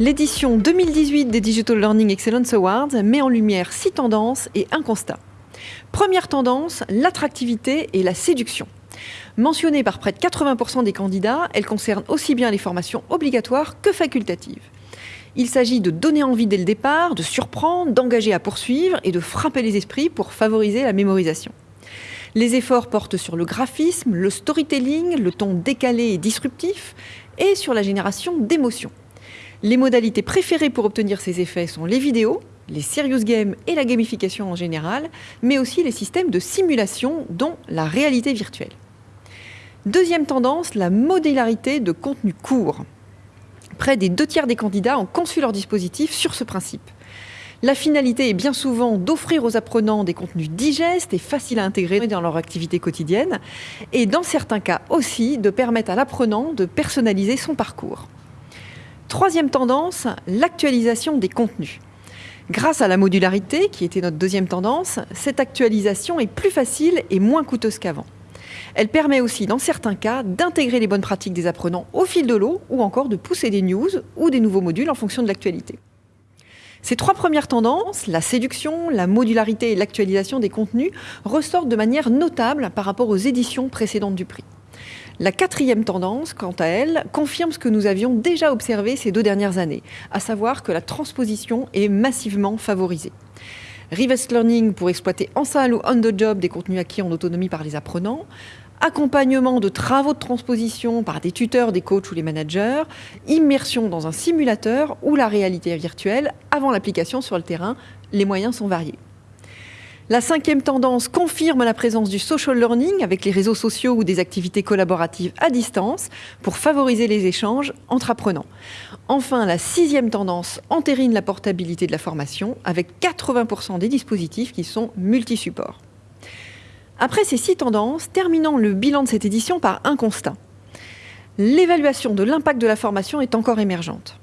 L'édition 2018 des Digital Learning Excellence Awards met en lumière six tendances et un constat. Première tendance, l'attractivité et la séduction. Mentionnée par près de 80% des candidats, elle concerne aussi bien les formations obligatoires que facultatives. Il s'agit de donner envie dès le départ, de surprendre, d'engager à poursuivre et de frapper les esprits pour favoriser la mémorisation. Les efforts portent sur le graphisme, le storytelling, le ton décalé et disruptif, et sur la génération d'émotions. Les modalités préférées pour obtenir ces effets sont les vidéos, les serious games et la gamification en général, mais aussi les systèmes de simulation, dont la réalité virtuelle. Deuxième tendance, la modularité de contenu court. Près des deux tiers des candidats ont conçu leur dispositif sur ce principe. La finalité est bien souvent d'offrir aux apprenants des contenus digestes et faciles à intégrer dans leur activité quotidienne, et dans certains cas aussi de permettre à l'apprenant de personnaliser son parcours. Troisième tendance, l'actualisation des contenus. Grâce à la modularité, qui était notre deuxième tendance, cette actualisation est plus facile et moins coûteuse qu'avant. Elle permet aussi, dans certains cas, d'intégrer les bonnes pratiques des apprenants au fil de l'eau ou encore de pousser des news ou des nouveaux modules en fonction de l'actualité. Ces trois premières tendances, la séduction, la modularité et l'actualisation des contenus, ressortent de manière notable par rapport aux éditions précédentes du prix. La quatrième tendance, quant à elle, confirme ce que nous avions déjà observé ces deux dernières années, à savoir que la transposition est massivement favorisée. Reverse Learning pour exploiter en salle ou on the job des contenus acquis en autonomie par les apprenants, accompagnement de travaux de transposition par des tuteurs, des coachs ou les managers, immersion dans un simulateur ou la réalité virtuelle avant l'application sur le terrain, les moyens sont variés. La cinquième tendance confirme la présence du social learning avec les réseaux sociaux ou des activités collaboratives à distance pour favoriser les échanges entre apprenants. Enfin, la sixième tendance entérine la portabilité de la formation avec 80% des dispositifs qui sont multi-supports. Après ces six tendances, terminons le bilan de cette édition par un constat. L'évaluation de l'impact de la formation est encore émergente.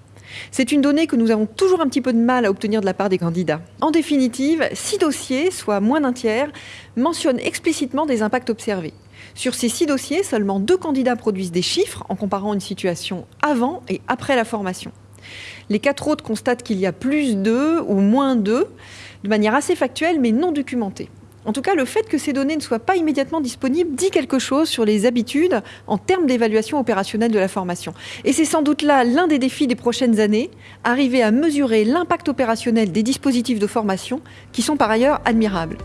C'est une donnée que nous avons toujours un petit peu de mal à obtenir de la part des candidats. En définitive, six dossiers, soit moins d'un tiers, mentionnent explicitement des impacts observés. Sur ces six dossiers, seulement deux candidats produisent des chiffres en comparant une situation avant et après la formation. Les quatre autres constatent qu'il y a plus d'eux ou moins d'eux, de manière assez factuelle mais non documentée. En tout cas, le fait que ces données ne soient pas immédiatement disponibles dit quelque chose sur les habitudes en termes d'évaluation opérationnelle de la formation. Et c'est sans doute là l'un des défis des prochaines années, arriver à mesurer l'impact opérationnel des dispositifs de formation qui sont par ailleurs admirables.